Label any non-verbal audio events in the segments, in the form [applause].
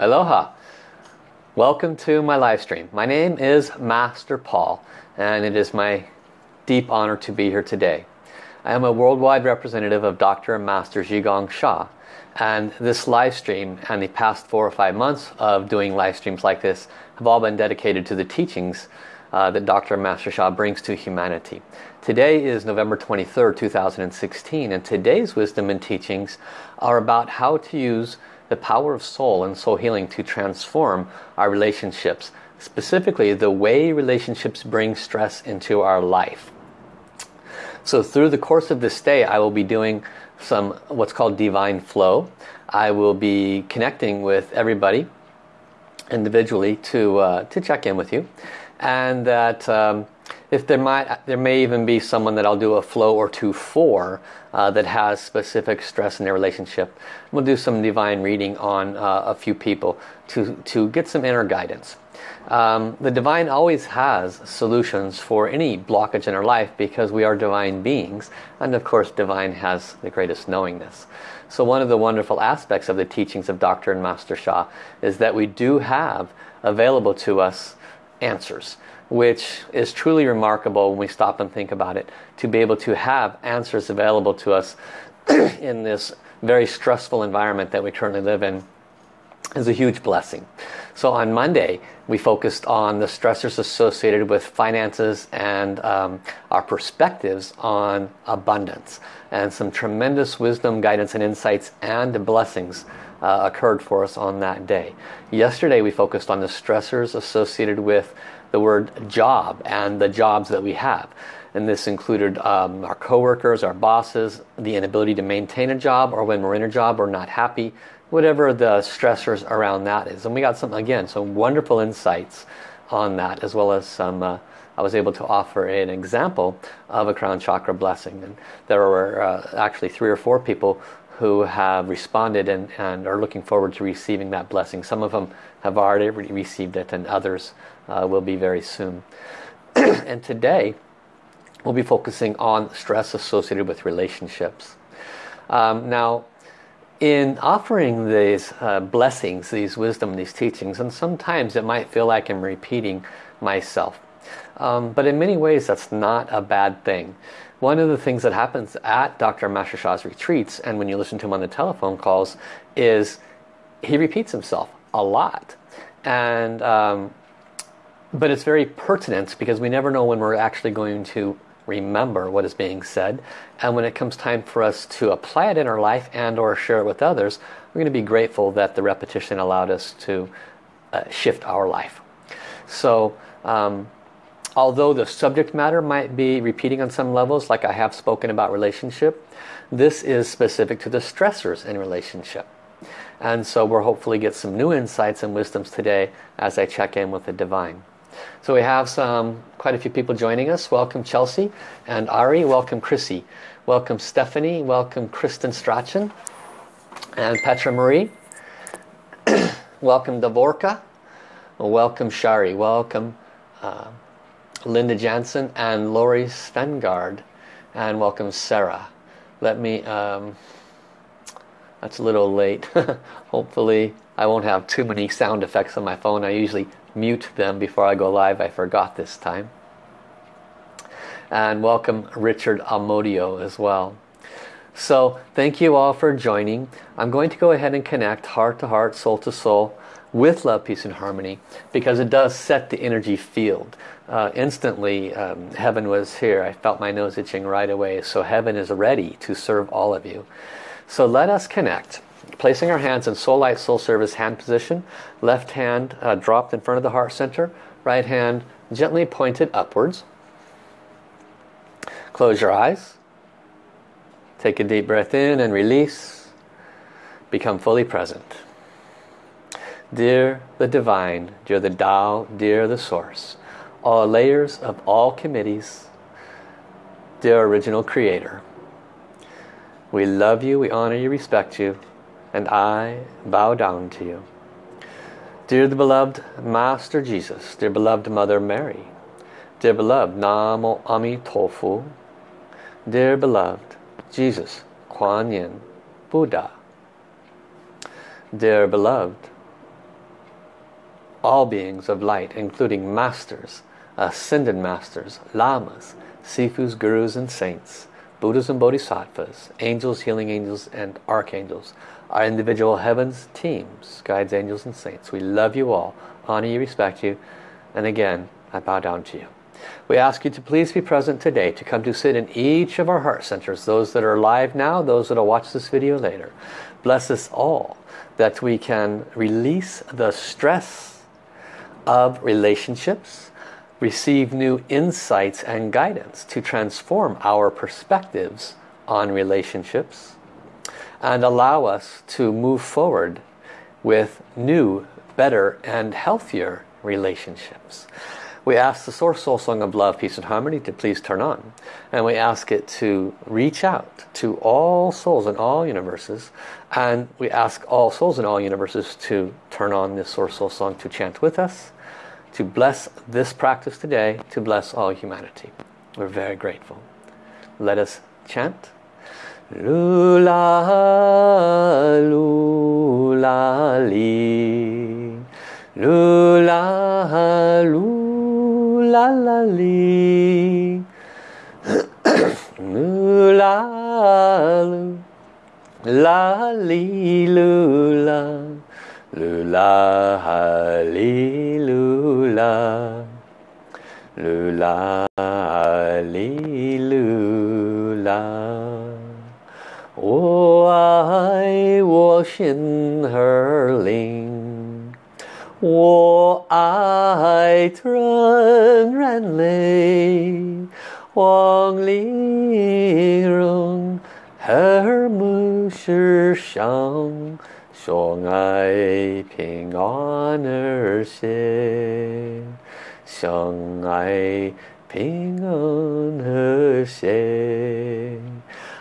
Aloha. Welcome to my live stream. My name is Master Paul and it is my deep honor to be here today. I am a worldwide representative of Dr. and Master Zhi Gang Sha and this live stream and the past four or five months of doing live streams like this have all been dedicated to the teachings uh, that Dr. and Master Sha brings to humanity. Today is November 23rd, 2016 and today's wisdom and teachings are about how to use the power of soul and soul healing to transform our relationships. Specifically, the way relationships bring stress into our life. So through the course of this day, I will be doing some what's called divine flow. I will be connecting with everybody individually to, uh, to check in with you. And that um, if there might there may even be someone that I'll do a flow or two for uh, that has specific stress in their relationship. We'll do some divine reading on uh, a few people to to get some inner guidance. Um, the divine always has solutions for any blockage in our life because we are divine beings and of course divine has the greatest knowingness. So one of the wonderful aspects of the teachings of Dr. and Master Sha is that we do have available to us answers which is truly remarkable when we stop and think about it to be able to have answers available to us [clears throat] in this very stressful environment that we currently live in is a huge blessing. So on Monday we focused on the stressors associated with finances and um, our perspectives on abundance and some tremendous wisdom, guidance and insights and blessings uh, occurred for us on that day. Yesterday we focused on the stressors associated with the word job and the jobs that we have. And this included um, our coworkers, our bosses, the inability to maintain a job or when we're in a job we're not happy, whatever the stressors around that is. And we got some, again, some wonderful insights on that as well as some, uh, I was able to offer an example of a crown chakra blessing. And there were uh, actually three or four people who have responded and, and are looking forward to receiving that blessing. Some of them have already received it and others uh, will be very soon. [clears throat] and today we'll be focusing on stress associated with relationships. Um, now in offering these uh, blessings, these wisdom, these teachings, and sometimes it might feel like I'm repeating myself. Um, but in many ways that's not a bad thing. One of the things that happens at Dr. Master Sha's retreats and when you listen to him on the telephone calls is he repeats himself a lot. And um, but it's very pertinent because we never know when we're actually going to remember what is being said and when it comes time for us to apply it in our life and or share it with others we're going to be grateful that the repetition allowed us to uh, shift our life so um, although the subject matter might be repeating on some levels like I have spoken about relationship this is specific to the stressors in relationship and so we'll hopefully get some new insights and wisdoms today as I check in with the divine so we have some quite a few people joining us. Welcome Chelsea and Ari. Welcome Chrissy. Welcome Stephanie. Welcome Kristen Strachan and Petra Marie. [clears throat] welcome Davorka. Welcome Shari. Welcome uh, Linda Jansen and Lori Svengard. And welcome Sarah. Let me, um, that's a little late. [laughs] Hopefully I won't have too many sound effects on my phone. I usually mute them before I go live. I forgot this time. And welcome Richard Amodio as well. So thank you all for joining. I'm going to go ahead and connect heart to heart, soul to soul with love, peace and harmony because it does set the energy field. Uh, instantly um, heaven was here. I felt my nose itching right away. So heaven is ready to serve all of you. So let us connect. Placing our hands in soul light, soul service hand position. Left hand uh, dropped in front of the heart center. Right hand gently pointed upwards. Close your eyes. Take a deep breath in and release. Become fully present. Dear the Divine, dear the Tao, dear the Source, all layers of all committees, dear Original Creator, we love you, we honor you, respect you, and I bow down to you. Dear the beloved Master Jesus, dear beloved Mother Mary, dear beloved Namo Amitofu, dear beloved Jesus, Kuan Yin, Buddha, dear beloved all beings of light, including masters, ascended masters, lamas, sifus, gurus and saints, Buddhas and Bodhisattvas, angels, healing angels and archangels, our individual heavens, teams, guides, angels and saints. We love you all, honor you, respect you, and again, I bow down to you. We ask you to please be present today, to come to sit in each of our heart centers, those that are live now, those that will watch this video later. Bless us all that we can release the stress of relationships, receive new insights and guidance to transform our perspectives on relationships and allow us to move forward with new, better and healthier relationships. We ask the Source Soul Song of Love, Peace and Harmony to please turn on. And we ask it to reach out to all souls in all universes. And we ask all souls in all universes to turn on this Source Soul Song to chant with us. To bless this practice today, to bless all humanity. We're very grateful. Let us chant. Lula, lula, li. Lula, lula la li [coughs] la la li lu 噜啦哈哩噜啦，噜啦哈哩噜啦。我爱我心儿灵，我爱团圆泪，黄鹂笼，和睦是香。相爱平安而谐，相爱平安和谐。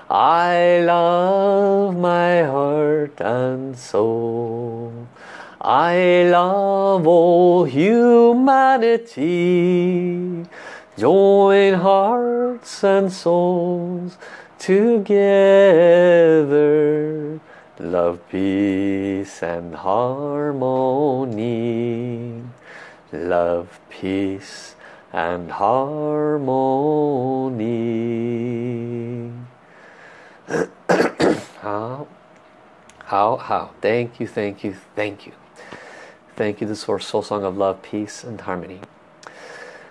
I love my heart and soul. I love all humanity. Join hearts and souls together. Love, peace and harmony. Love, peace and harmony. [coughs] how, how, how. Thank you, thank you, thank you. Thank you, the Source Soul Song of Love, Peace and Harmony.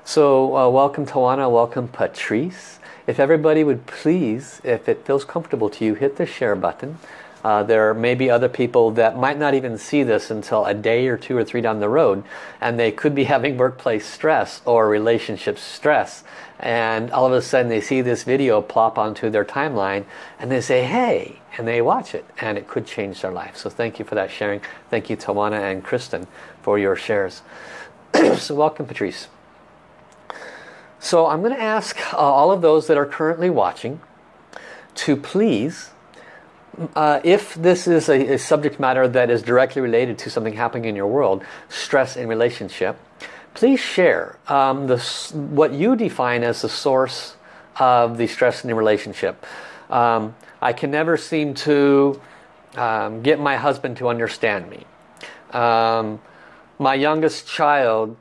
So uh, welcome Tawana, welcome Patrice. If everybody would please, if it feels comfortable to you, hit the share button. Uh, there may be other people that might not even see this until a day or two or three down the road and they could be [laughs] having workplace stress or relationship stress and all of a sudden they see this video plop onto their timeline and they say hey and they watch it and it could change their life. So thank you for that sharing. Thank you Tawana and Kristen for your shares. [clears throat] So welcome Patrice. So I'm going to ask uh, all of those that are currently watching to please uh, if this is a, a subject matter that is directly related to something happening in your world stress in relationship please share um, the, what you define as the source of the stress in the relationship. Um, I can never seem to um, get my husband to understand me. Um, my youngest child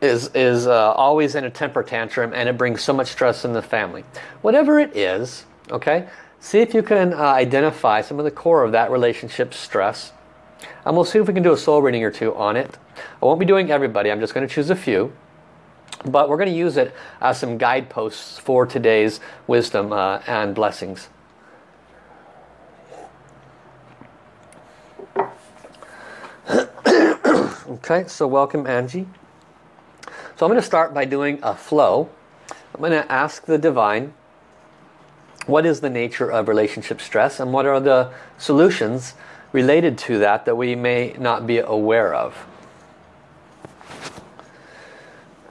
is, is uh, always in a temper tantrum and it brings so much stress in the family. Whatever it is, okay, see if you can uh, identify some of the core of that relationship stress and we'll see if we can do a soul reading or two on it. I won't be doing everybody, I'm just going to choose a few. But we're going to use it as some guideposts for today's wisdom uh, and blessings. [coughs] okay, so welcome Angie. So I'm going to start by doing a flow. I'm going to ask the Divine what is the nature of relationship stress and what are the solutions related to that that we may not be aware of.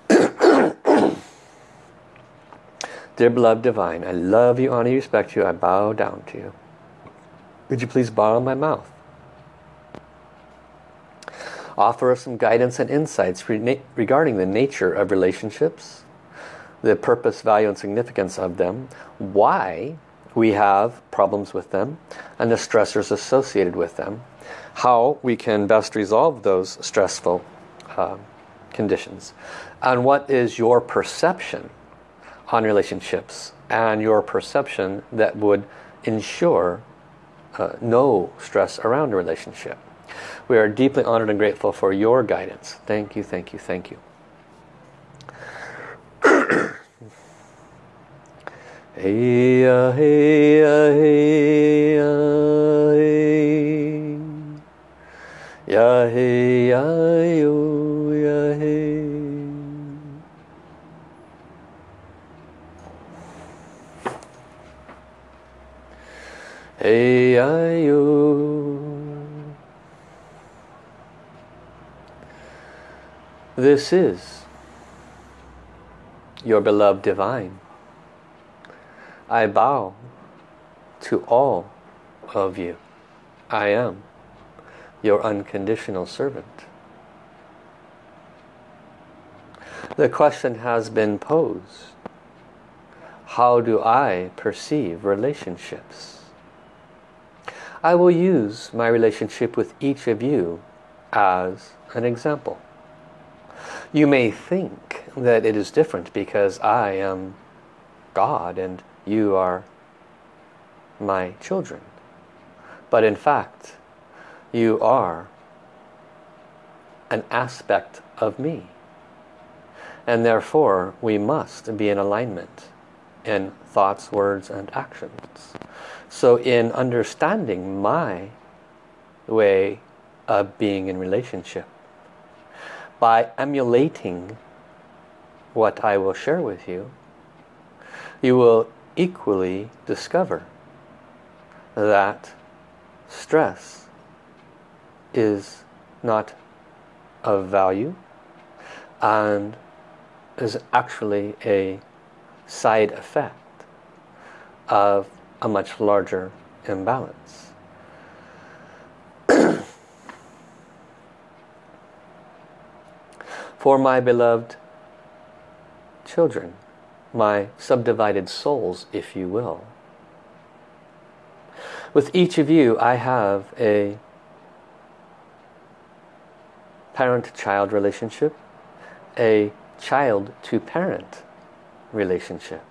[clears throat] Dear beloved divine, I love you, honor you, respect you, I bow down to you. Would you please borrow my mouth? Offer us some guidance and insights regarding the nature of relationships, the purpose, value, and significance of them, why we have problems with them and the stressors associated with them. How we can best resolve those stressful uh, conditions. And what is your perception on relationships and your perception that would ensure uh, no stress around a relationship. We are deeply honored and grateful for your guidance. Thank you, thank you, thank you. Hey, uh, hey, uh, hey, uh, hey. Ya, hey, ya, yo, ya, hey. Hey, I, yo. This is your beloved divine. I bow to all of you. I am your unconditional servant. The question has been posed. How do I perceive relationships? I will use my relationship with each of you as an example. You may think that it is different because I am God and you are my children. But in fact, you are an aspect of me. And therefore, we must be in alignment in thoughts, words, and actions. So in understanding my way of being in relationship, by emulating what I will share with you, you will equally discover that stress is not of value and is actually a side effect of a much larger imbalance. [clears throat] For my beloved children, my subdivided souls, if you will. With each of you, I have a parent-child relationship, a child-to-parent relationship.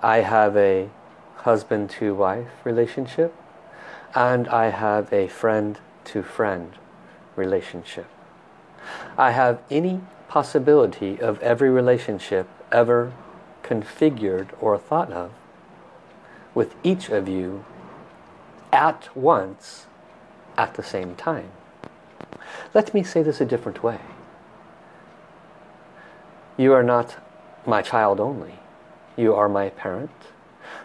I have a husband to wife relationship and I have a friend to friend relationship. I have any possibility of every relationship ever configured or thought of with each of you at once at the same time. Let me say this a different way. You are not my child only. You are my parent,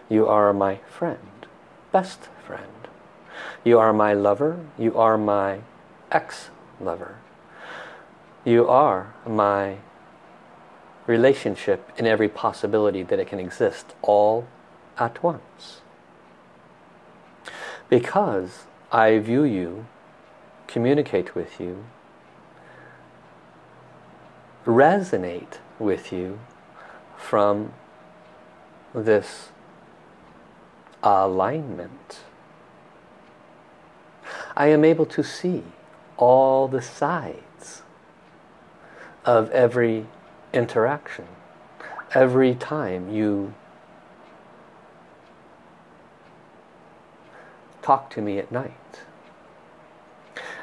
you are my friend, best friend. You are my lover. You are my ex-lover. You are my relationship in every possibility that it can exist all at once. Because I view you, communicate with you, resonate with you from this alignment. I am able to see all the sides of every interaction. Every time you talk to me at night.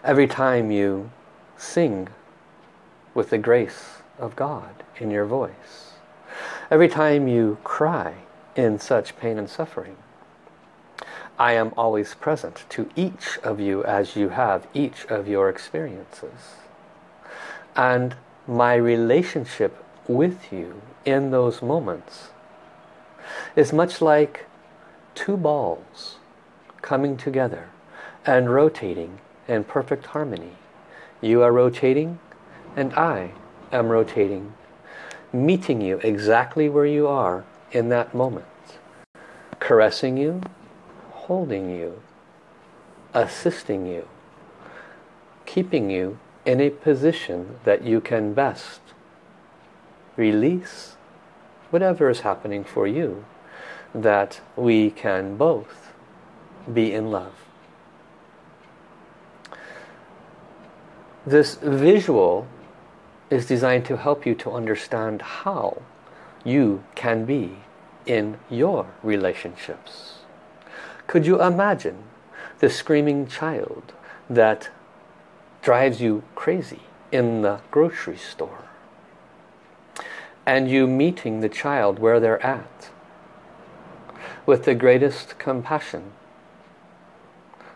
Every time you sing with the grace of God in your voice. Every time you cry in such pain and suffering. I am always present to each of you as you have each of your experiences. And my relationship with you in those moments is much like two balls coming together and rotating in perfect harmony. You are rotating and I am rotating, meeting you exactly where you are in that moment, caressing you, holding you, assisting you, keeping you in a position that you can best release whatever is happening for you, that we can both be in love. This visual is designed to help you to understand how you can be in your relationships. Could you imagine the screaming child that drives you crazy in the grocery store? And you meeting the child where they're at with the greatest compassion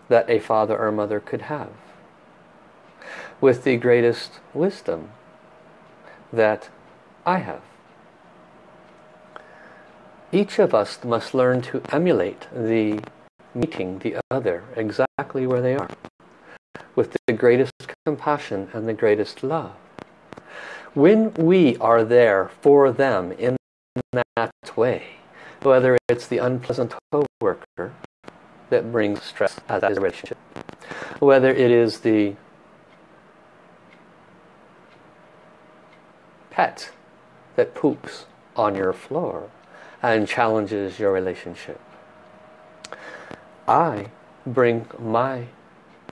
that a father or mother could have. With the greatest wisdom that I have. Each of us must learn to emulate the meeting the other exactly where they are. With the greatest compassion and the greatest love. When we are there for them in that way, whether it's the unpleasant co-worker that brings stress as a relationship, whether it is the pet that poops on your floor and challenges your relationship. I bring my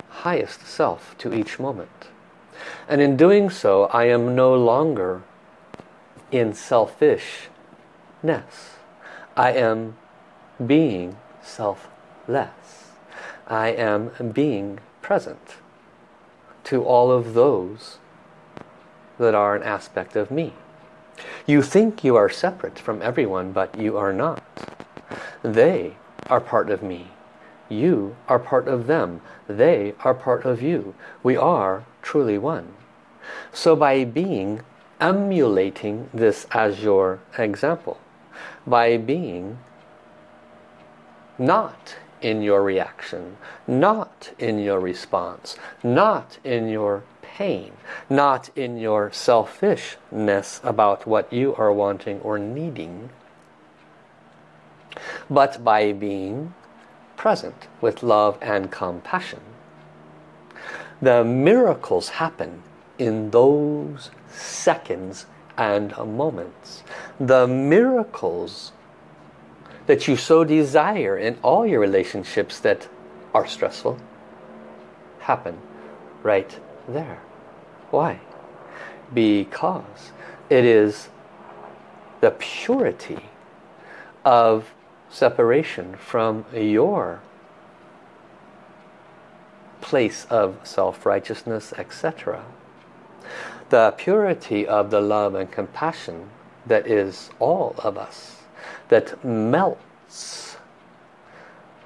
highest self to each moment. And in doing so, I am no longer in selfishness. I am being selfless. I am being present to all of those that are an aspect of me. You think you are separate from everyone, but you are not. They are part of me. You are part of them. They are part of you. We are truly one. So by being, emulating this as your example, by being not in your reaction, not in your response, not in your pain, not in your selfishness about what you are wanting or needing, but by being present with love and compassion. The miracles happen in those seconds and moments. The miracles that you so desire in all your relationships that are stressful happen right there. Why? Because it is the purity of separation from your place of self-righteousness, etc the purity of the love and compassion that is all of us, that melts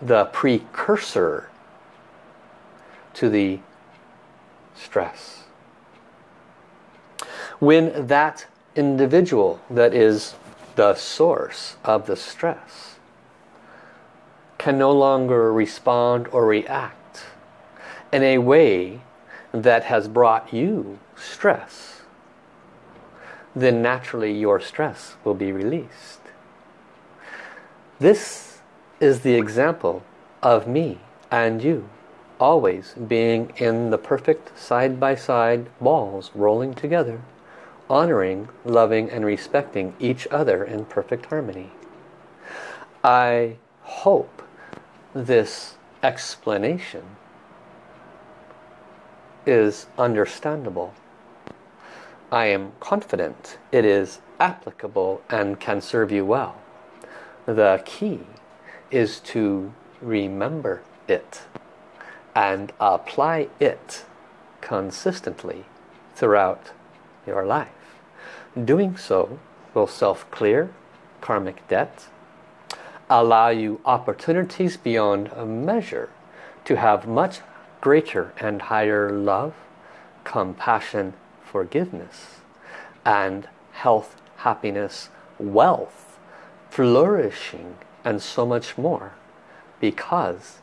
the precursor to the stress. When that individual that is the source of the stress can no longer respond or react in a way that has brought you stress, then naturally your stress will be released. This is the example of me and you always being in the perfect side-by-side -side balls rolling together, honoring, loving and respecting each other in perfect harmony. I hope this explanation is understandable I am confident it is applicable and can serve you well. The key is to remember it and apply it consistently throughout your life. Doing so will self-clear karmic debt, allow you opportunities beyond measure to have much greater and higher love, compassion, forgiveness and health, happiness, wealth, flourishing and so much more because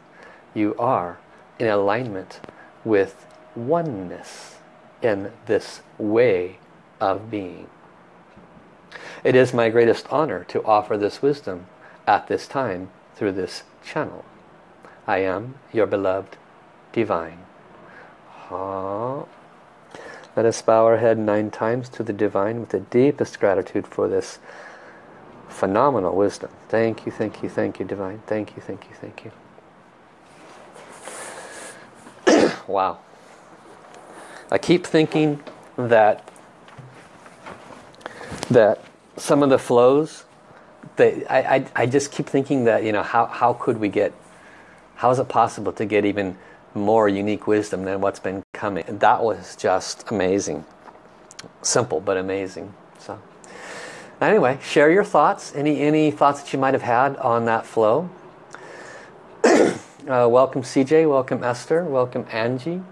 you are in alignment with oneness in this way of being. It is my greatest honor to offer this wisdom at this time through this channel. I am your beloved divine. Let us bow our head nine times to the Divine with the deepest gratitude for this phenomenal wisdom. Thank you, thank you, thank you, Divine. Thank you, thank you, thank you. [clears throat] wow. I keep thinking that that some of the flows, they, I, I, I just keep thinking that, you know, how, how could we get, how is it possible to get even more unique wisdom than what's been coming? And that was just amazing. Simple, but amazing. So anyway, share your thoughts. Any, any thoughts that you might have had on that flow? [clears throat] uh, welcome CJ, welcome Esther, welcome Angie,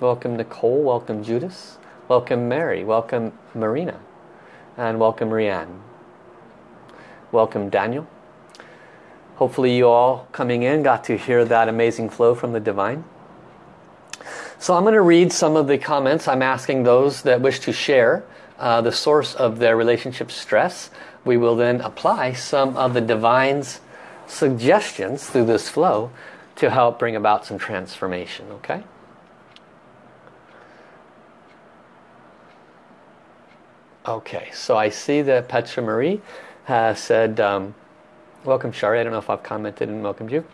welcome Nicole, welcome Judas, welcome Mary, welcome Marina and welcome Rianne. Welcome Daniel. Hopefully you all coming in got to hear that amazing flow from the Divine. So I'm going to read some of the comments. I'm asking those that wish to share uh, the source of their relationship stress. We will then apply some of the Divine's suggestions through this flow to help bring about some transformation, okay? Okay, so I see that Petra Marie has said, um, welcome Shari, I don't know if I've commented and welcomed you.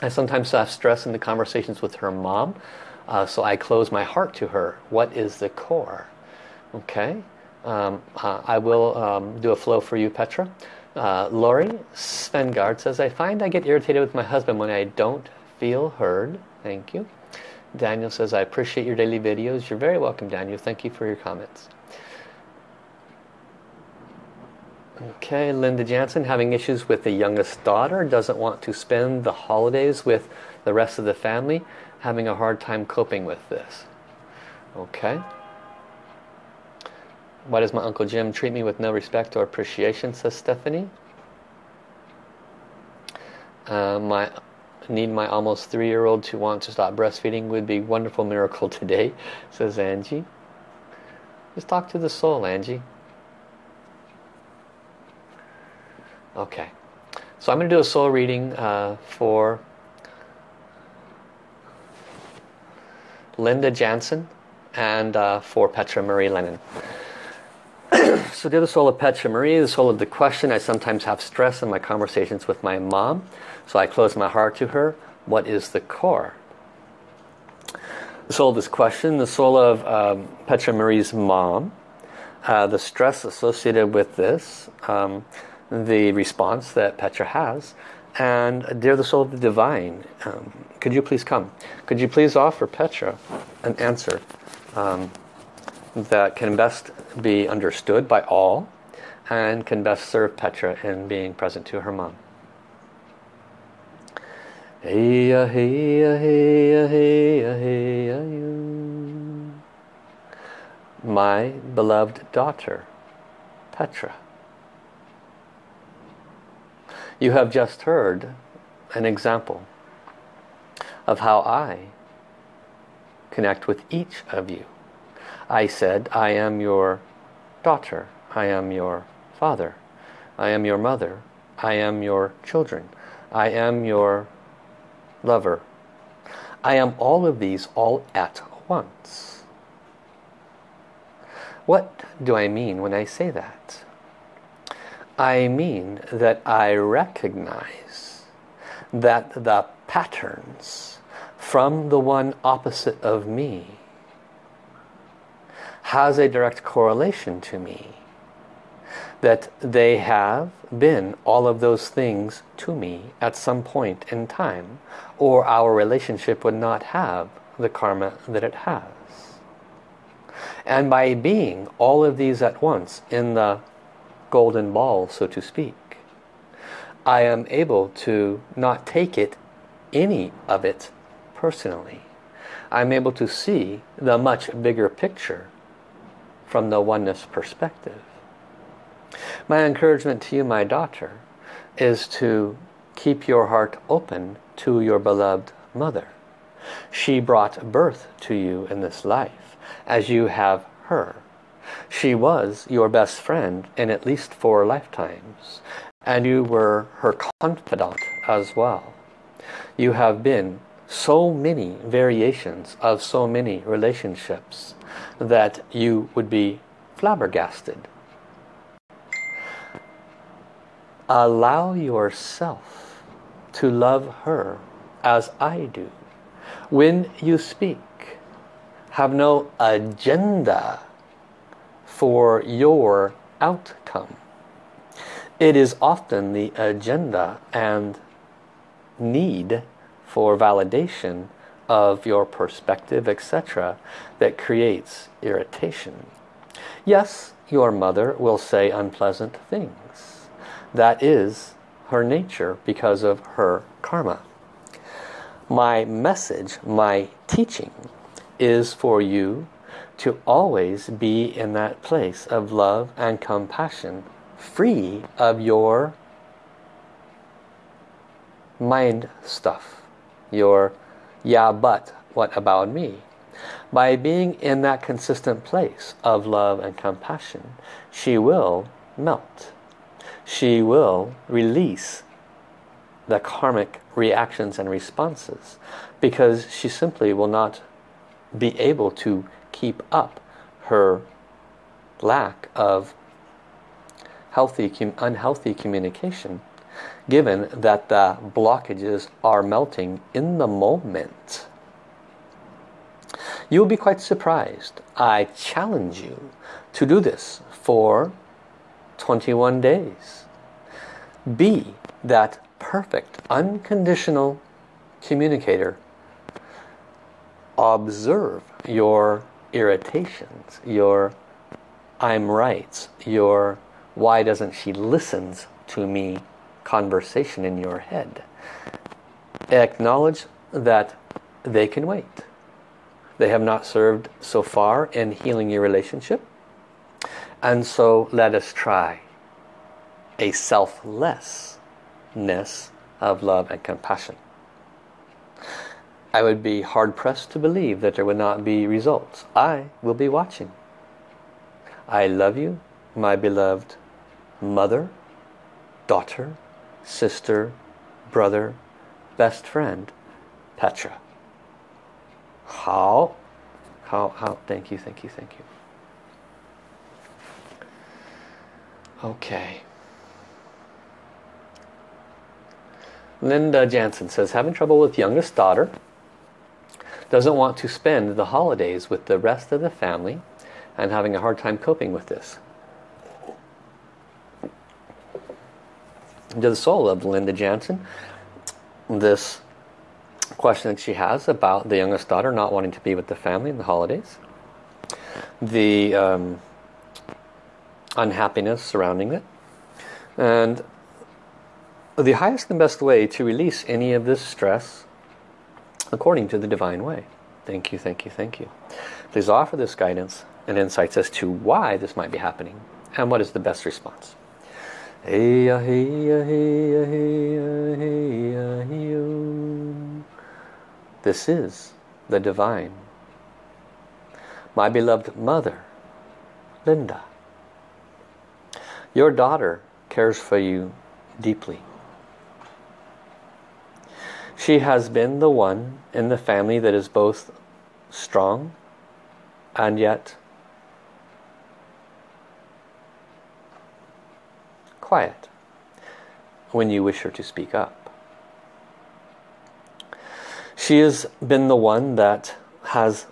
I sometimes have stress in the conversations with her mom, uh, so I close my heart to her. What is the core? Okay, um, uh, I will um, do a flow for you Petra. Uh, Lori Svengard says, I find I get irritated with my husband when I don't feel heard. Thank you. Daniel says, I appreciate your daily videos. You're very welcome, Daniel. Thank you for your comments. Okay, Linda Jansen having issues with the youngest daughter, doesn't want to spend the holidays with the rest of the family, having a hard time coping with this. Okay. Why does my Uncle Jim treat me with no respect or appreciation, says Stephanie. Uh, my need my almost three-year-old to want to stop breastfeeding would be wonderful miracle today, says Angie. Just talk to the soul, Angie. Okay, so I'm going to do a soul reading uh, for Linda Jansen and uh, for Petra Marie Lennon. [clears throat] so dear the soul of Petra Marie, the soul of the question, I sometimes have stress in my conversations with my mom, so I close my heart to her. What is the core? The soul of this question, the soul of um, Petra Marie's mom, uh, the stress associated with this, um, the response that Petra has. And dear the soul of the divine, um, could you please come? Could you please offer Petra an answer um, that can best be understood by all and can best serve Petra in being present to her mom. Heya, heya, heya, heya, heya, you. My beloved daughter, Petra. You have just heard an example of how I connect with each of you. I said, I am your daughter. I am your father. I am your mother. I am your children. I am your lover. I am all of these all at once. What do I mean when I say that? I mean that I recognize that the patterns from the one opposite of me has a direct correlation to me. That they have been all of those things to me at some point in time or our relationship would not have the karma that it has. And by being all of these at once in the golden ball, so to speak. I am able to not take it, any of it, personally. I'm able to see the much bigger picture from the oneness perspective. My encouragement to you, my daughter, is to keep your heart open to your beloved mother. She brought birth to you in this life, as you have her. She was your best friend in at least four lifetimes. And you were her confidant as well. You have been so many variations of so many relationships that you would be flabbergasted. Allow yourself to love her as I do. When you speak, have no agenda for your outcome. It is often the agenda and need for validation of your perspective, etc. that creates irritation. Yes, your mother will say unpleasant things. That is her nature because of her karma. My message, my teaching is for you to always be in that place of love and compassion free of your mind stuff your yeah but what about me? By being in that consistent place of love and compassion she will melt. She will release the karmic reactions and responses because she simply will not be able to keep up her lack of healthy, unhealthy communication given that the blockages are melting in the moment. You'll be quite surprised. I challenge you to do this for 21 days. Be that perfect, unconditional communicator. Observe your irritations, your I'm right, your why doesn't she listens to me conversation in your head. Acknowledge that they can wait. They have not served so far in healing your relationship. And so let us try a selflessness of love and compassion. I would be hard-pressed to believe that there would not be results. I will be watching. I love you, my beloved mother, daughter, sister, brother, best friend, Petra. How? How, how, thank you, thank you, thank you. Okay. Linda Jansen says, having trouble with youngest daughter. Doesn't want to spend the holidays with the rest of the family and having a hard time coping with this. to the soul of Linda Jansen this question that she has about the youngest daughter not wanting to be with the family in the holidays the um, unhappiness surrounding it and the highest and best way to release any of this stress according to the divine way thank you thank you thank you please offer this guidance and insights as to why this might be happening and what is the best response. This is the divine. My beloved mother, Linda. Your daughter cares for you deeply. She has been the one in the family that is both strong and yet quiet when you wish her to speak up. She has been the one that has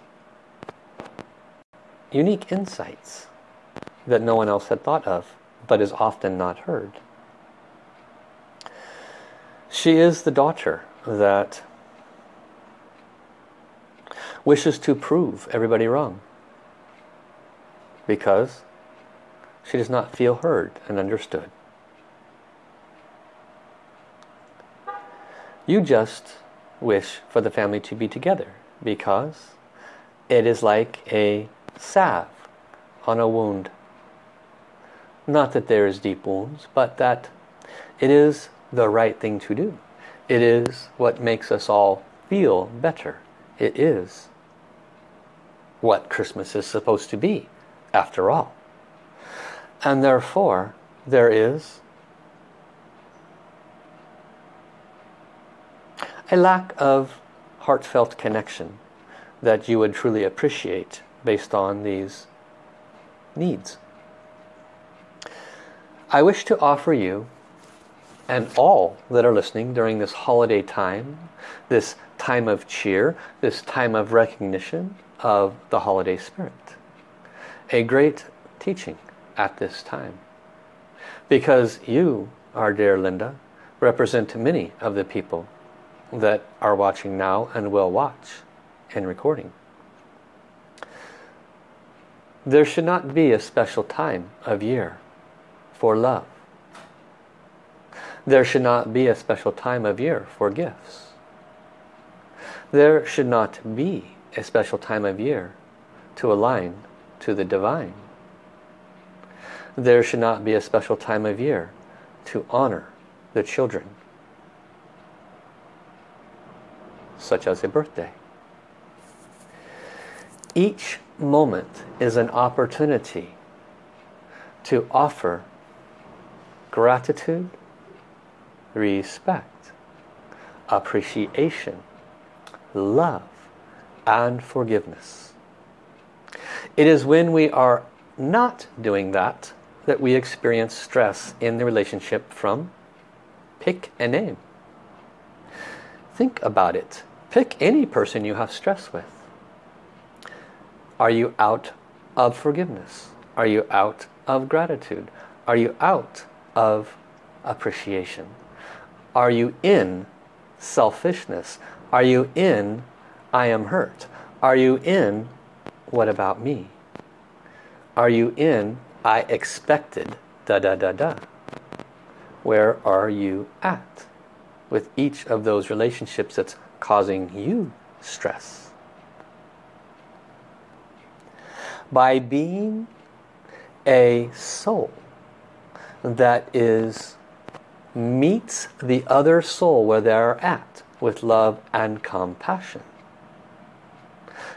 unique insights that no one else had thought of, but is often not heard. She is the daughter that wishes to prove everybody wrong because she does not feel heard and understood. You just wish for the family to be together because it is like a salve on a wound. Not that there is deep wounds, but that it is the right thing to do. It is what makes us all feel better. It is what Christmas is supposed to be, after all. And therefore, there is a lack of heartfelt connection that you would truly appreciate based on these needs. I wish to offer you and all that are listening during this holiday time, this time of cheer, this time of recognition of the holiday spirit. A great teaching at this time. Because you, our dear Linda, represent many of the people that are watching now and will watch and recording. There should not be a special time of year for love. There should not be a special time of year for gifts. There should not be a special time of year to align to the divine. There should not be a special time of year to honor the children, such as a birthday. Each moment is an opportunity to offer gratitude, respect, appreciation, love, and forgiveness. It is when we are not doing that that we experience stress in the relationship from pick a name. Think about it. Pick any person you have stress with. Are you out of forgiveness? Are you out of gratitude? Are you out of appreciation? Are you in selfishness? Are you in I am hurt? Are you in what about me? Are you in I expected da da da da? Where are you at with each of those relationships that's causing you stress? by being a soul that is meets the other soul where they are at with love and compassion.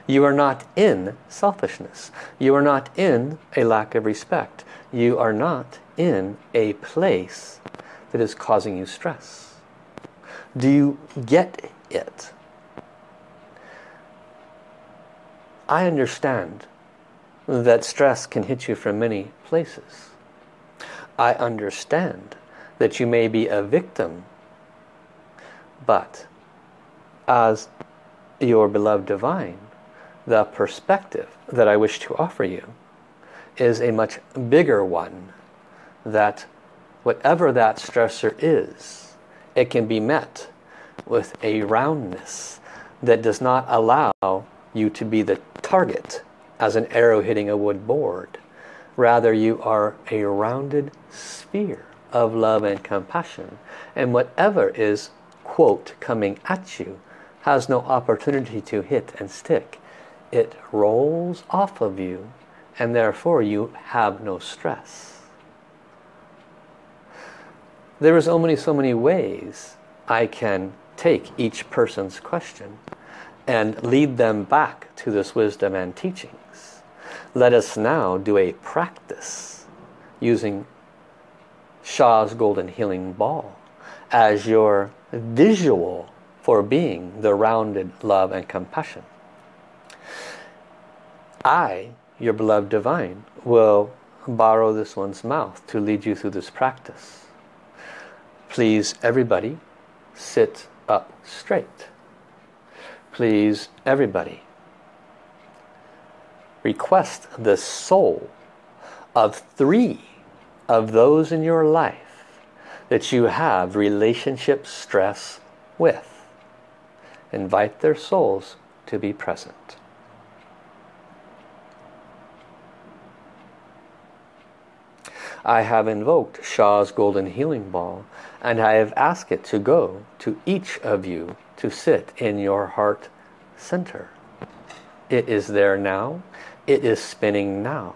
You are not in selfishness. You are not in a lack of respect. You are not in a place that is causing you stress. Do you get it? I understand that stress can hit you from many places. I understand that you may be a victim, but as your beloved divine, the perspective that I wish to offer you is a much bigger one that whatever that stressor is, it can be met with a roundness that does not allow you to be the target as an arrow hitting a wood board. Rather, you are a rounded sphere of love and compassion. And whatever is, quote, coming at you has no opportunity to hit and stick. It rolls off of you and therefore you have no stress. There is only so many ways I can take each person's question and lead them back to this wisdom and teachings. Let us now do a practice using Sha's Golden Healing Ball as your visual for being the rounded love and compassion. I, your beloved divine, will borrow this one's mouth to lead you through this practice. Please, everybody, sit up straight. Please, everybody, request the soul of three of those in your life that you have relationship stress with. Invite their souls to be present. I have invoked Sha's Golden Healing Ball and I have asked it to go to each of you to sit in your heart center. It is there now it is spinning now.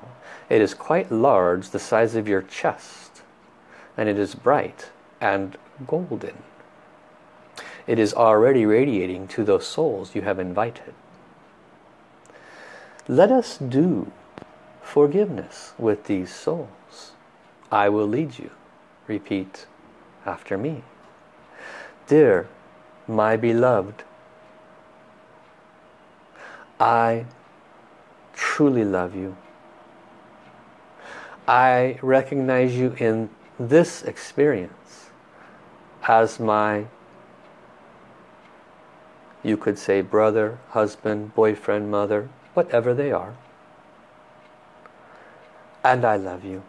It is quite large, the size of your chest. And it is bright and golden. It is already radiating to those souls you have invited. Let us do forgiveness with these souls. I will lead you. Repeat after me. Dear my beloved, I truly love you. I recognize you in this experience as my, you could say brother, husband, boyfriend, mother, whatever they are. and I love you.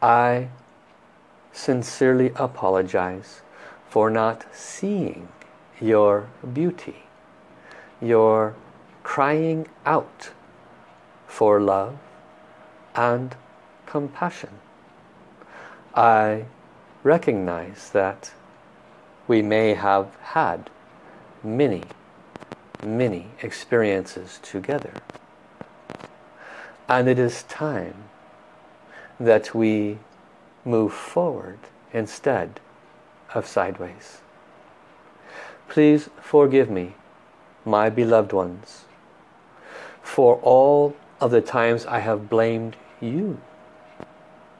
I sincerely apologize for not seeing your beauty, your crying out for love and compassion. I recognize that we may have had many, many experiences together. And it is time that we move forward instead of sideways. Please forgive me, my beloved ones, for all of the times I have blamed you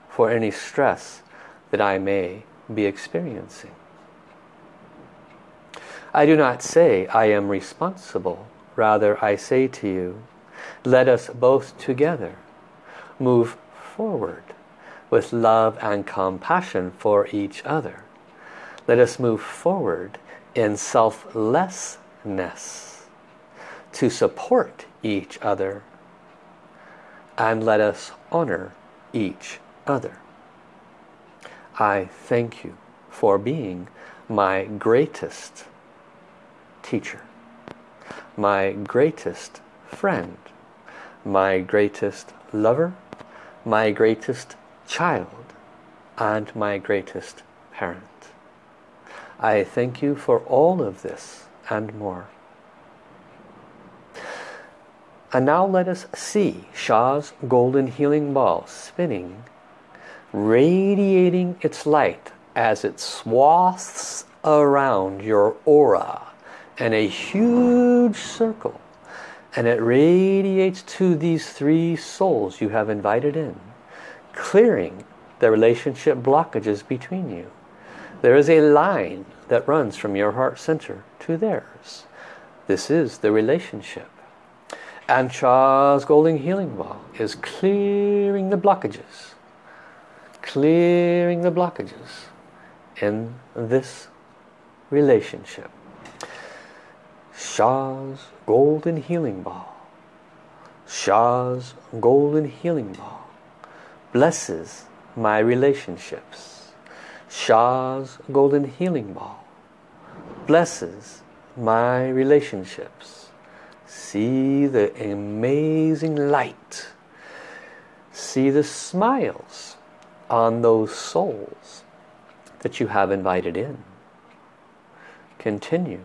for any stress that I may be experiencing. I do not say I am responsible. Rather, I say to you, let us both together move forward with love and compassion for each other. Let us move forward in selflessness to support each other and let us honor each other. I thank you for being my greatest teacher, my greatest friend, my greatest lover, my greatest child, and my greatest parent. I thank you for all of this and more. And now let us see Sha's golden healing ball spinning, radiating its light as it swaths around your aura in a huge circle. And it radiates to these three souls you have invited in, clearing the relationship blockages between you. There is a line that runs from your heart center to theirs. This is the relationship. And Sha's Golden Healing Ball is clearing the blockages. Clearing the blockages in this relationship. Sha's Golden Healing Ball. Sha's Golden Healing Ball blesses my relationships. Sha's Golden Healing Ball blesses my relationships See the amazing light. See the smiles on those souls that you have invited in. Continue.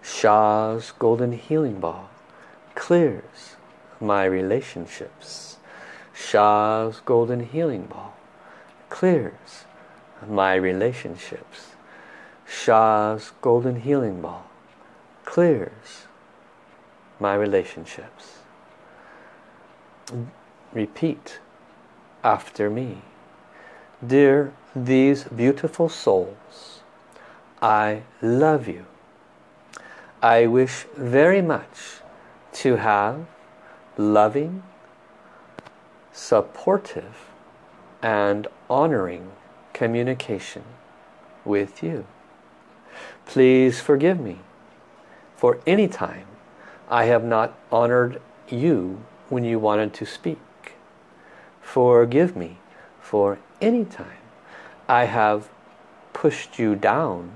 Sha's Golden Healing Ball clears my relationships. Sha's Golden Healing Ball clears my relationships. Sha's Golden Healing Ball clears my relationships. Repeat after me. Dear these beautiful souls, I love you. I wish very much to have loving, supportive and honoring communication with you. Please forgive me for any time I have not honored you when you wanted to speak. Forgive me for any time I have pushed you down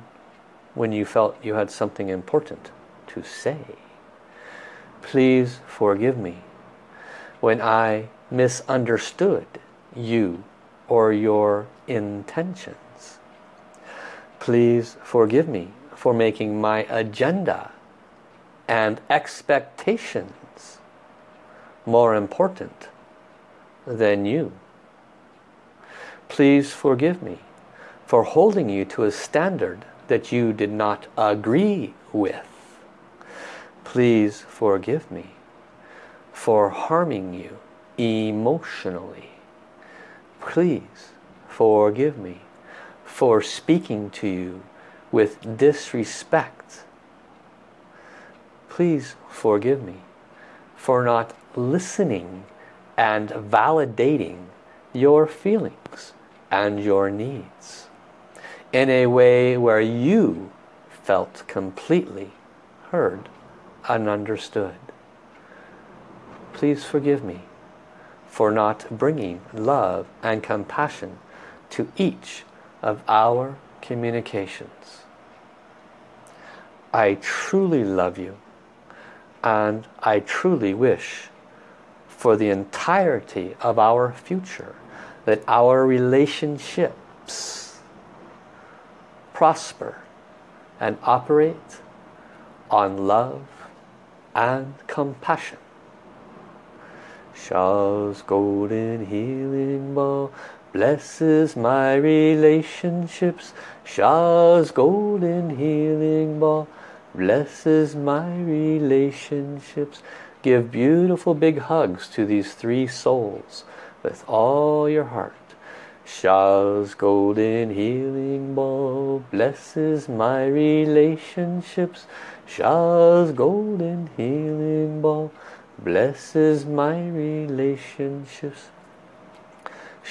when you felt you had something important to say. Please forgive me when I misunderstood you or your intentions. Please forgive me for making my agenda and expectations more important than you. Please forgive me for holding you to a standard that you did not agree with. Please forgive me for harming you emotionally. Please forgive me for speaking to you with disrespect please forgive me for not listening and validating your feelings and your needs in a way where you felt completely heard and understood. Please forgive me for not bringing love and compassion to each of our communications. I truly love you and I truly wish for the entirety of our future that our relationships prosper and operate on love and compassion. Sha's golden healing ball blesses my relationships. Sha's golden healing ball blesses my relationships. Give beautiful big hugs to these three souls with all your heart. Sha's golden healing ball blesses my relationships. Sha's golden healing ball blesses my relationships.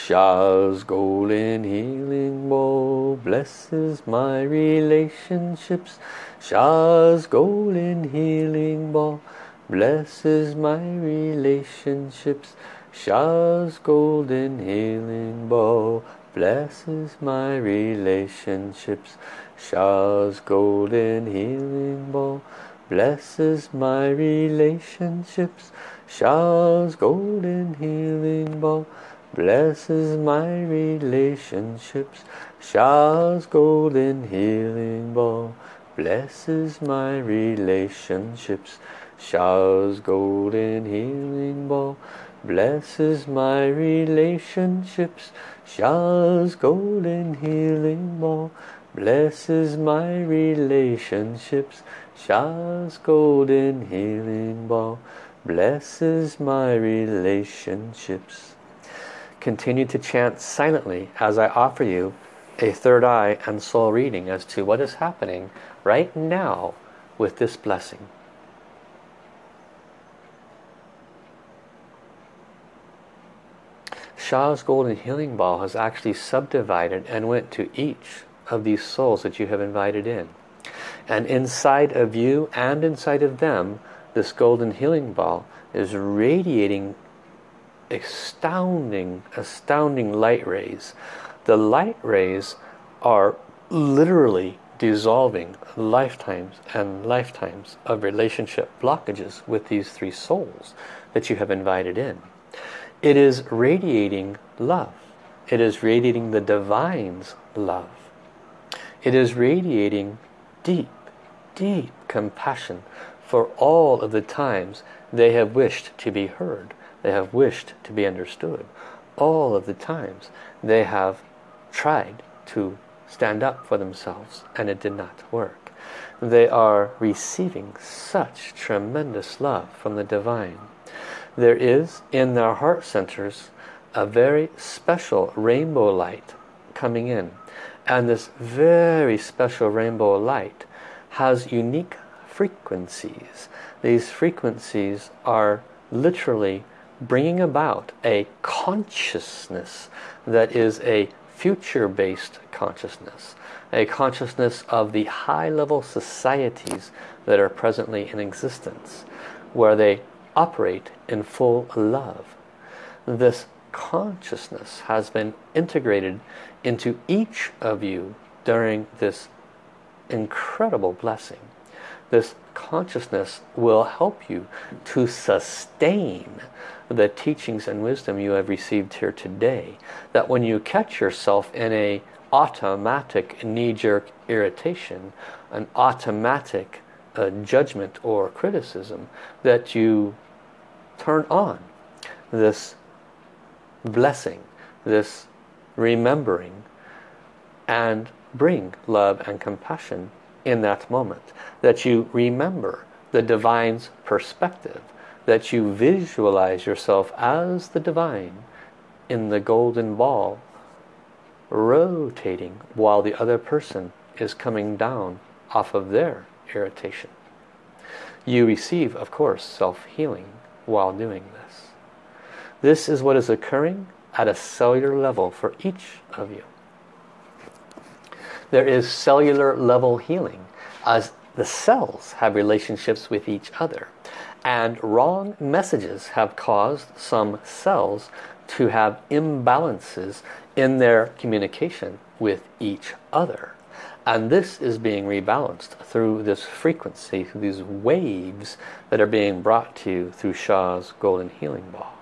Sha's golden healing ball blesses my relationships. Sha's golden healing ball blesses my relationships. Sha's golden healing ball blesses my relationships. Sha's golden healing ball blesses my relationships. Sha's golden healing ball blesses my relationships. Sha's golden healing ball blesses my relationships. Sha's golden healing ball blesses my relationships. Sha's golden healing ball blesses my relationships. Sha's golden healing ball blesses my relationships. Continue to chant silently as I offer you a third eye and soul reading as to what is happening right now with this blessing. Sha's golden healing ball has actually subdivided and went to each of these souls that you have invited in. And inside of you and inside of them, this golden healing ball is radiating astounding, astounding light rays. The light rays are literally dissolving lifetimes and lifetimes of relationship blockages with these three souls that you have invited in. It is radiating love. It is radiating the divine's love. It is radiating deep, deep compassion for all of the times they have wished to be heard. They have wished to be understood. All of the times they have tried to stand up for themselves and it did not work. They are receiving such tremendous love from the divine there is in their heart centers a very special rainbow light coming in and this very special rainbow light has unique frequencies these frequencies are literally bringing about a consciousness that is a future-based consciousness a consciousness of the high-level societies that are presently in existence where they operate in full love. This consciousness has been integrated into each of you during this incredible blessing. This consciousness will help you to sustain the teachings and wisdom you have received here today. That when you catch yourself in a automatic knee-jerk irritation, an automatic uh, judgment or criticism, that you turn on this blessing, this remembering and bring love and compassion in that moment. That you remember the divine's perspective. That you visualize yourself as the divine in the golden ball rotating while the other person is coming down off of their irritation. You receive, of course, self-healing while doing this. This is what is occurring at a cellular level for each of you. There is cellular level healing as the cells have relationships with each other. And wrong messages have caused some cells to have imbalances in their communication with each other. And this is being rebalanced through this frequency, through these waves that are being brought to you through Sha's Golden Healing Ball.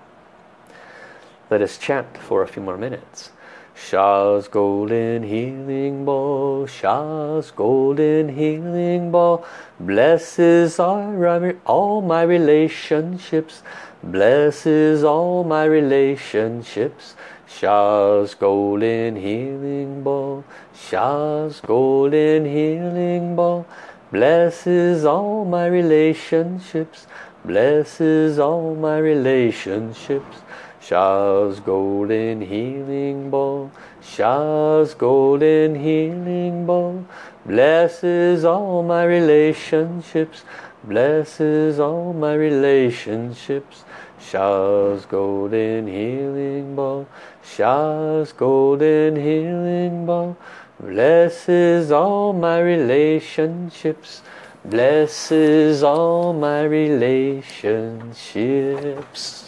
Let us chant for a few more minutes. Sha's golden healing ball, Sha's golden healing ball, blesses all, all my relationships, blesses all my relationships. Sha's golden healing ball, Sha's golden healing ball, blesses all my relationships, blesses all my relationships. Sha's golden healing ball, Sha's golden healing ball, blesses all my relationships, blesses all my relationships. Sha's golden healing ball, Sha's golden healing ball, blesses all my relationships, blesses all my relationships.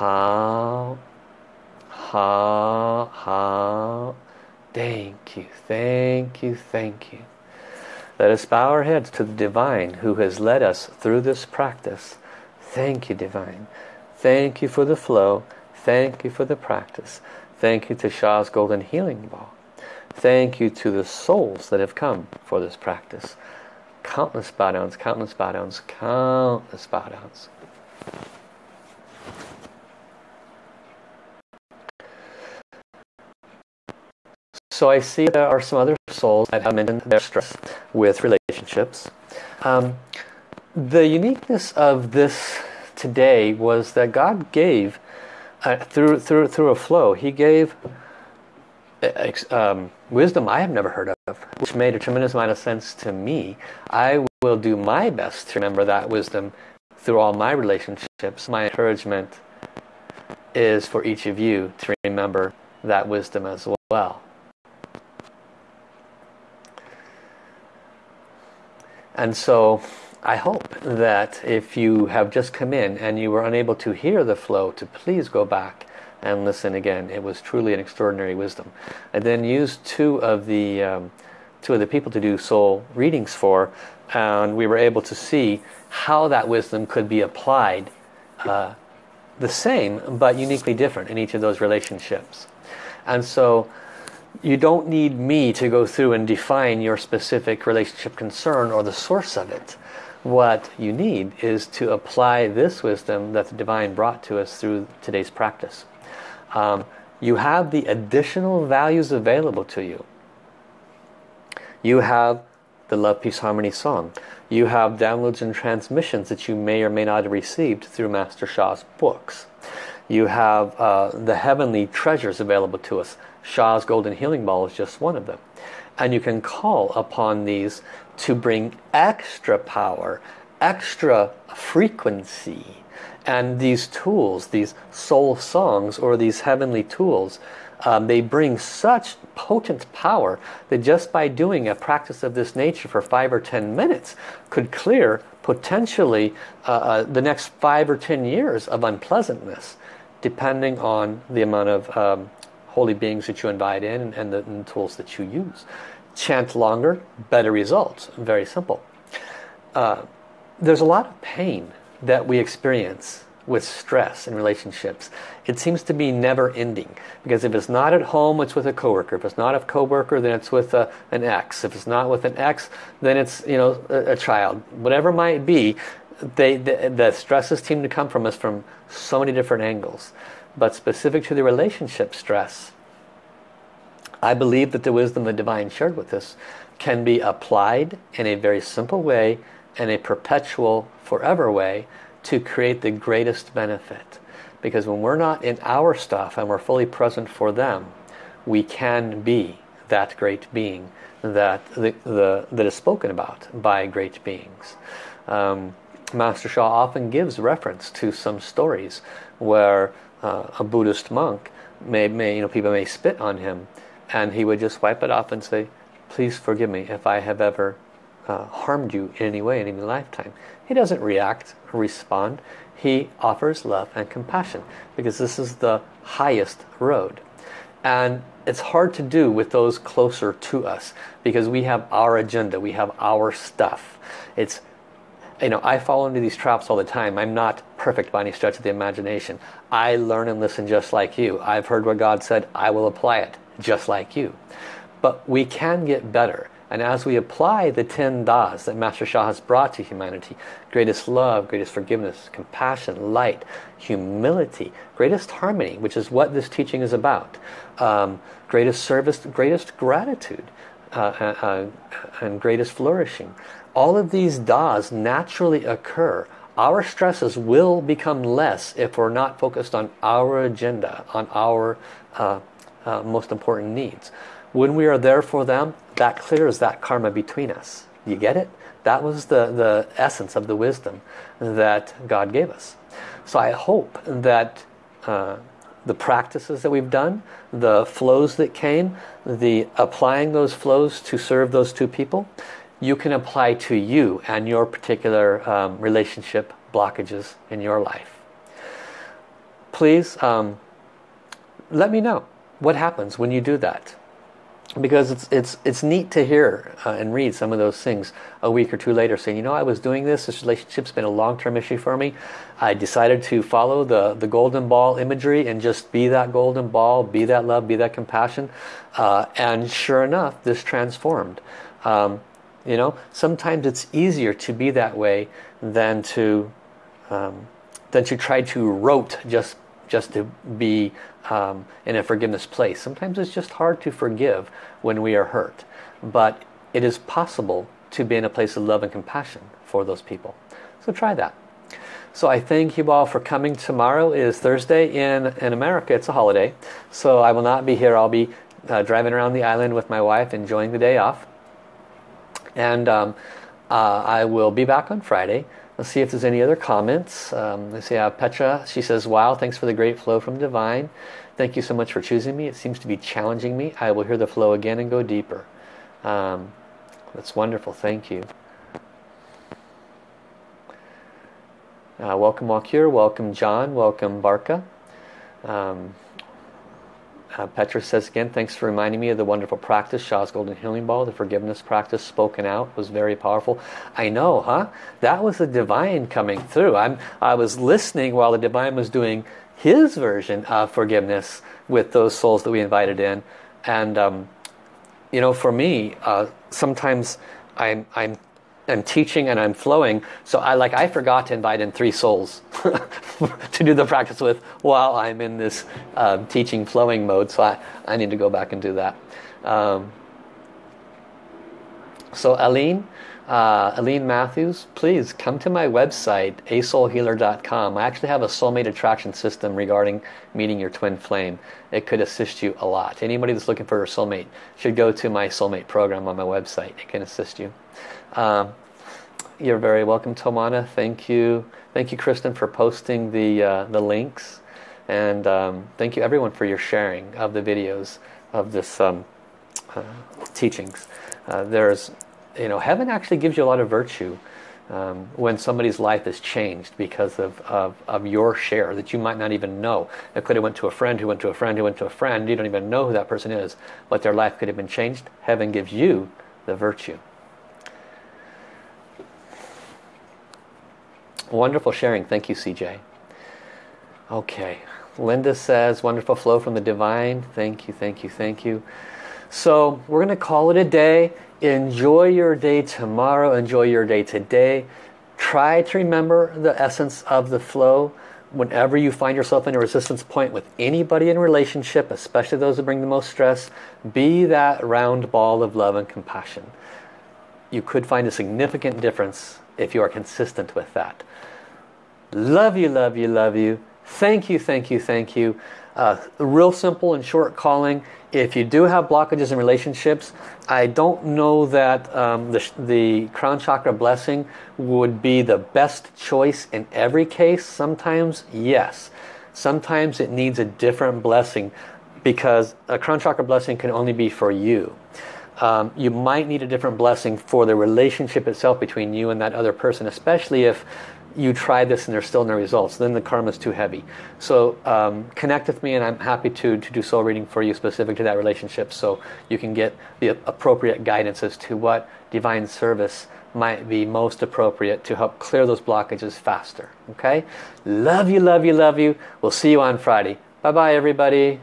How. Thank you, thank you, thank you. Let us bow our heads to the Divine who has led us through this practice. Thank you, Divine. Thank you for the flow. Thank you for the practice. Thank you to Sha's Golden Healing Ball. Thank you to the souls that have come for this practice. Countless bow downs, countless bow downs, countless bow downs. So I see there are some other souls that have mentioned their stress with relationships. Um, the uniqueness of this today was that God gave uh, through through through a flow. He gave uh, um, wisdom I have never heard of, which made a tremendous amount of sense to me. I will do my best to remember that wisdom through all my relationships. My encouragement is for each of you to remember that wisdom as well. And so I hope that if you have just come in and you were unable to hear the flow, to please go back and listen again. It was truly an extraordinary wisdom. I then used two of the um, two of the people to do soul readings for, and we were able to see how that wisdom could be applied uh, the same but uniquely different in each of those relationships. And so you don't need me to go through and define your specific relationship concern or the source of it. What you need is to apply this wisdom that the Divine brought to us through today's practice. Um, you have the additional values available to you. You have the Love, Peace, Harmony song. You have downloads and transmissions that you may or may not have received through Master Sha's books. You have uh, the heavenly treasures available to us Sha's Golden Healing Ball is just one of them. And you can call upon these to bring extra power, extra frequency. And these tools, these soul songs or these heavenly tools, um, they bring such potent power that just by doing a practice of this nature for five or ten minutes could clear potentially uh, uh, the next five or ten years of unpleasantness depending on the amount of um, holy beings that you invite in and, the, and the, tools that you use. Chant longer, better results. Very simple. Uh, there's a lot of pain that we experience with stress in relationships. It seems to be never ending because if it's not at home it's with a coworker. If it's not a coworker then it's with a, an ex. If it's not with an ex then it's you know a, a child. Whatever might be, they, the, the stresses seem to come from us from so many different angles but specific to the relationship stress. I believe that the wisdom the Divine shared with us can be applied in a very simple way and a perpetual forever way to create the greatest benefit. Because when we're not in our stuff and we're fully present for them, we can be that great being that, the, the, that is spoken about by great beings. Um, Master Sha often gives reference to some stories where uh, a Buddhist monk, may, may, you know, people may spit on him, and he would just wipe it off and say, please forgive me if I have ever uh, harmed you in any way in any lifetime. He doesn't react or respond. He offers love and compassion because this is the highest road. And it's hard to do with those closer to us because we have our agenda, we have our stuff. It's, you know, I fall into these traps all the time. I'm not perfect by any stretch of the imagination. I learn and listen just like you. I've heard what God said, I will apply it just like you. But we can get better. And as we apply the 10 das that Master Sha has brought to humanity, greatest love, greatest forgiveness, compassion, light, humility, greatest harmony, which is what this teaching is about, um, greatest service, greatest gratitude, uh, uh, uh and greatest flourishing. All of these das naturally occur. Our stresses will become less if we're not focused on our agenda, on our uh, uh, most important needs. When we are there for them, that clears that karma between us. You get it? That was the, the essence of the wisdom that God gave us. So I hope that uh, the practices that we've done, the flows that came, the applying those flows to serve those two people, you can apply to you and your particular um, relationship blockages in your life. Please um, let me know what happens when you do that. Because it's it's it's neat to hear uh, and read some of those things a week or two later saying you know I was doing this. This relationship's been a long-term issue for me. I decided to follow the the golden ball imagery and just be that golden ball be that love be that compassion. Uh, and sure enough this transformed. Um, you know sometimes it's easier to be that way than to um, than to try to rote just just to be um, in a forgiveness place. Sometimes it's just hard to forgive when we are hurt. But it is possible to be in a place of love and compassion for those people. So try that. So I thank you all for coming. Tomorrow is Thursday in, in America. It's a holiday. So I will not be here. I'll be uh, driving around the island with my wife, enjoying the day off. And um, uh, I will be back on Friday. Let's see if there's any other comments. Um, let's see, uh, Petra, she says, wow, thanks for the great flow from Divine. Thank you so much for choosing me. It seems to be challenging me. I will hear the flow again and go deeper. Um, that's wonderful. Thank you. Uh, welcome Walkure. Welcome John. Welcome Barca. Um, uh, Petra says again, thanks for reminding me of the wonderful practice, Sha's Golden Healing Ball. The forgiveness practice spoken out was very powerful. I know, huh? That was the divine coming through. I'm, I was listening while the divine was doing his version of forgiveness with those souls that we invited in. And, um, you know, for me, uh, sometimes I'm, I'm I'm teaching and I'm flowing. So I like I forgot to invite in three souls [laughs] to do the practice with while I'm in this um, teaching flowing mode. So I, I need to go back and do that. Um, so Aline, uh, Aline Matthews, please come to my website, asoulhealer.com. I actually have a soulmate attraction system regarding meeting your twin flame. It could assist you a lot. Anybody that's looking for a soulmate should go to my soulmate program on my website. It can assist you. Um, you're very welcome, Tomana. Thank you. Thank you, Kristen, for posting the, uh, the links. And um, thank you, everyone, for your sharing of the videos of this um, uh, teachings. Uh, there's, you know, heaven actually gives you a lot of virtue um, when somebody's life is changed because of, of, of, your share that you might not even know. It could have went to a friend who went to a friend who went to a friend. You don't even know who that person is, but their life could have been changed. Heaven gives you the virtue. Wonderful sharing. Thank you, CJ. Okay. Linda says, wonderful flow from the divine. Thank you, thank you, thank you. So we're going to call it a day. Enjoy your day tomorrow. Enjoy your day today. Try to remember the essence of the flow whenever you find yourself in a resistance point with anybody in relationship, especially those that bring the most stress, be that round ball of love and compassion. You could find a significant difference if you are consistent with that. Love you, love you, love you. Thank you, thank you, thank you. Uh, real simple and short calling. If you do have blockages in relationships, I don't know that um, the, the crown chakra blessing would be the best choice in every case. Sometimes, yes. Sometimes it needs a different blessing because a crown chakra blessing can only be for you. Um, you might need a different blessing for the relationship itself between you and that other person, especially if you try this and there's still no results, then the karma is too heavy. So um, connect with me and I'm happy to, to do soul reading for you specific to that relationship so you can get the appropriate guidance as to what divine service might be most appropriate to help clear those blockages faster. Okay? Love you, love you, love you. We'll see you on Friday. Bye-bye, everybody.